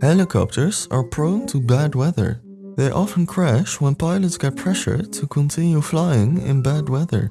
Helicopters are prone to bad weather. They often crash when pilots get pressured to continue flying in bad weather.